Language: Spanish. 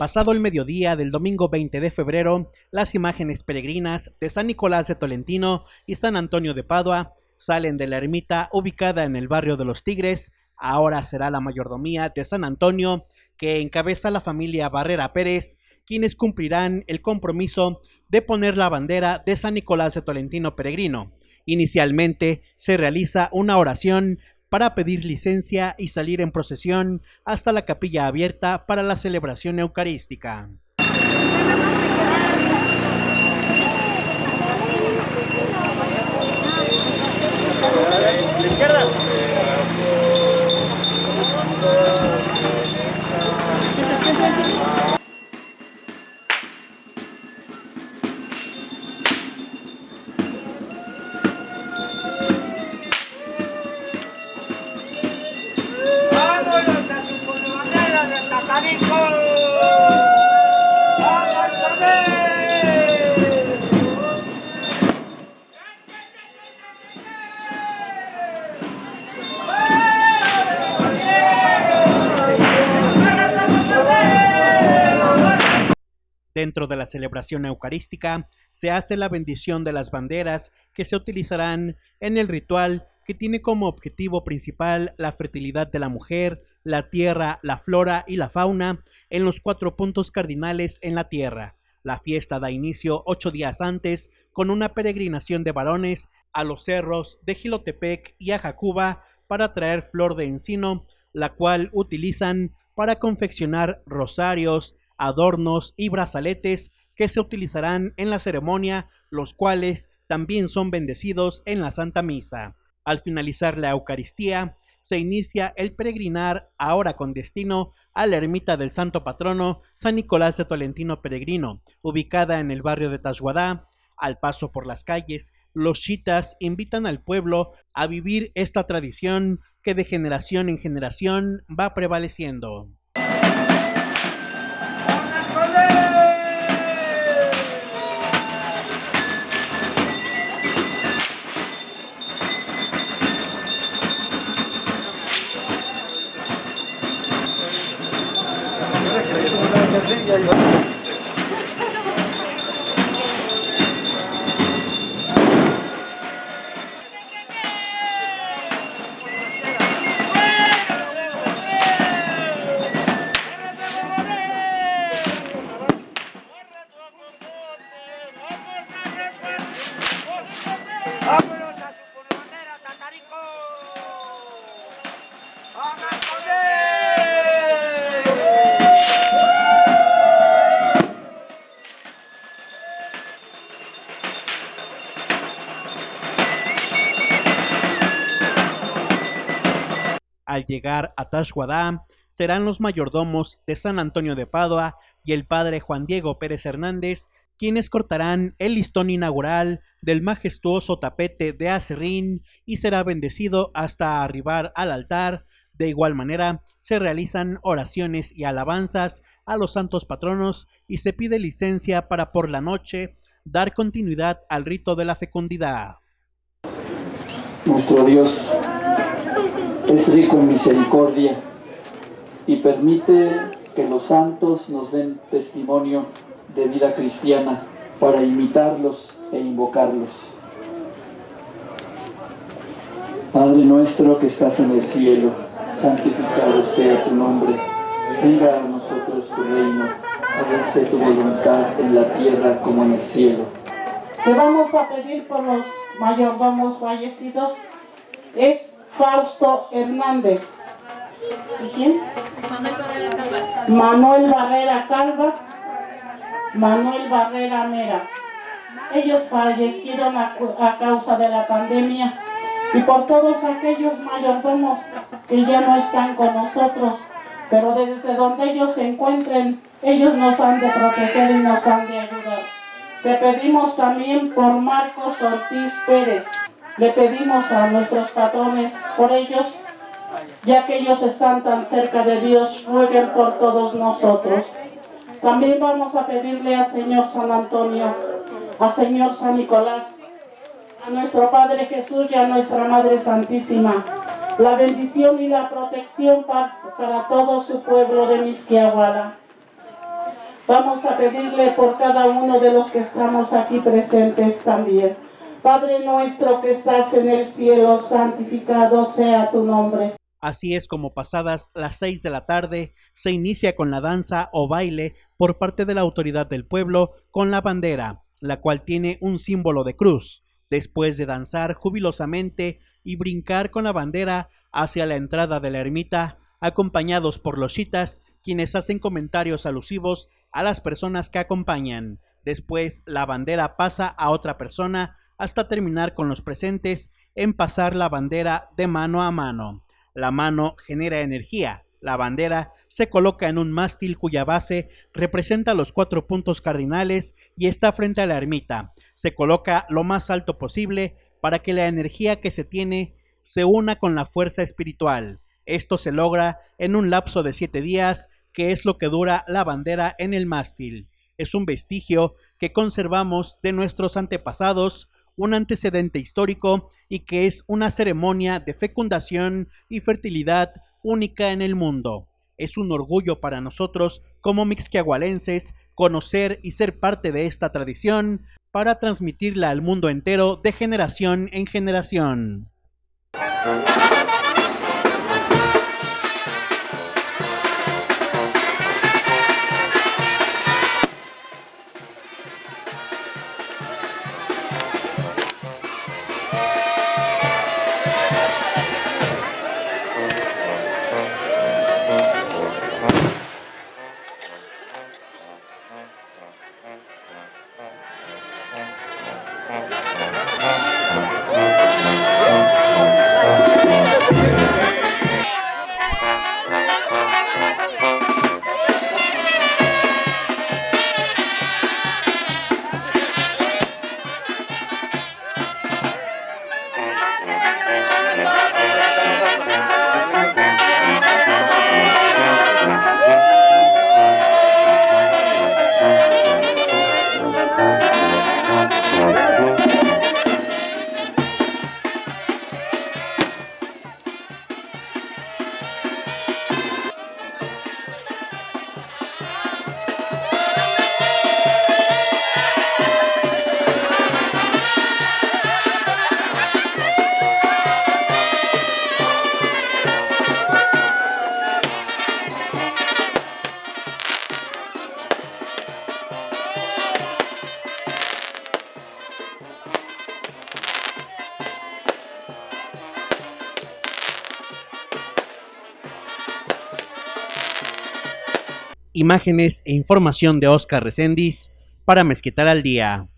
Pasado el mediodía del domingo 20 de febrero, las imágenes peregrinas de San Nicolás de Tolentino y San Antonio de Padua salen de la ermita ubicada en el barrio de los Tigres. Ahora será la mayordomía de San Antonio que encabeza la familia Barrera Pérez, quienes cumplirán el compromiso de poner la bandera de San Nicolás de Tolentino Peregrino. Inicialmente se realiza una oración para pedir licencia y salir en procesión hasta la capilla abierta para la celebración eucarística. Dentro de la celebración eucarística se hace la bendición de las banderas que se utilizarán en el ritual que tiene como objetivo principal la fertilidad de la mujer, la tierra, la flora y la fauna en los cuatro puntos cardinales en la tierra. La fiesta da inicio ocho días antes con una peregrinación de varones a los cerros de Gilotepec y a Jacuba para traer flor de encino, la cual utilizan para confeccionar rosarios, adornos y brazaletes que se utilizarán en la ceremonia, los cuales también son bendecidos en la Santa Misa. Al finalizar la Eucaristía, se inicia el peregrinar ahora con destino a la ermita del santo patrono San Nicolás de Tolentino Peregrino, ubicada en el barrio de Tashuadá. Al paso por las calles, los chitas invitan al pueblo a vivir esta tradición que de generación en generación va prevaleciendo. aquí hay ¡Vámonos a su furgonera, tatarico! ¡Vámonos! Al llegar a Tashwadá, serán los mayordomos de San Antonio de Padua y el padre Juan Diego Pérez Hernández quienes cortarán el listón inaugural del majestuoso tapete de acerrín y será bendecido hasta arribar al altar. De igual manera, se realizan oraciones y alabanzas a los santos patronos y se pide licencia para por la noche dar continuidad al rito de la fecundidad. Nuestro Dios es rico en misericordia y permite que los santos nos den testimonio de vida cristiana para imitarlos e invocarlos. Padre nuestro que estás en el cielo, santificado sea tu nombre. Venga a nosotros tu reino, hágase tu voluntad en la tierra como en el cielo. Te vamos a pedir por los mayordomos fallecidos. Es Fausto Hernández. ¿Y quién? Manuel Barrera Calva. Manuel Barrera Calva. Manuel Barrera Mera. Ellos fallecieron a, a, causa de la pandemia y por todos aquellos mayordomos que ya no están con nosotros, pero desde donde ellos se encuentren, ellos nos han de proteger y nos han de ayudar. Te pedimos también por Marcos Ortiz Pérez, le pedimos a nuestros patrones por ellos, ya que ellos están tan cerca de Dios, rueguen por todos nosotros. También vamos a pedirle al Señor San Antonio, al Señor San Nicolás, a nuestro Padre Jesús y a nuestra Madre Santísima, la bendición y la protección para, para todo su pueblo de Misquiahuala. Vamos a pedirle por cada uno de los que estamos aquí presentes también. Padre nuestro que estás en el cielo, santificado sea tu nombre. Así es como pasadas las seis de la tarde se inicia con la danza o baile por parte de la autoridad del pueblo con la bandera, la cual tiene un símbolo de cruz. Después de danzar jubilosamente y brincar con la bandera hacia la entrada de la ermita, acompañados por los chitas, quienes hacen comentarios alusivos a las personas que acompañan. Después la bandera pasa a otra persona hasta terminar con los presentes en pasar la bandera de mano a mano. La mano genera energía. La bandera se coloca en un mástil cuya base representa los cuatro puntos cardinales y está frente a la ermita. Se coloca lo más alto posible para que la energía que se tiene se una con la fuerza espiritual. Esto se logra en un lapso de siete días, que es lo que dura la bandera en el mástil. Es un vestigio que conservamos de nuestros antepasados, un antecedente histórico y que es una ceremonia de fecundación y fertilidad única en el mundo. Es un orgullo para nosotros como mixquiahualenses conocer y ser parte de esta tradición para transmitirla al mundo entero de generación en generación. Imágenes e información de Oscar Recendis para Mezquital al Día.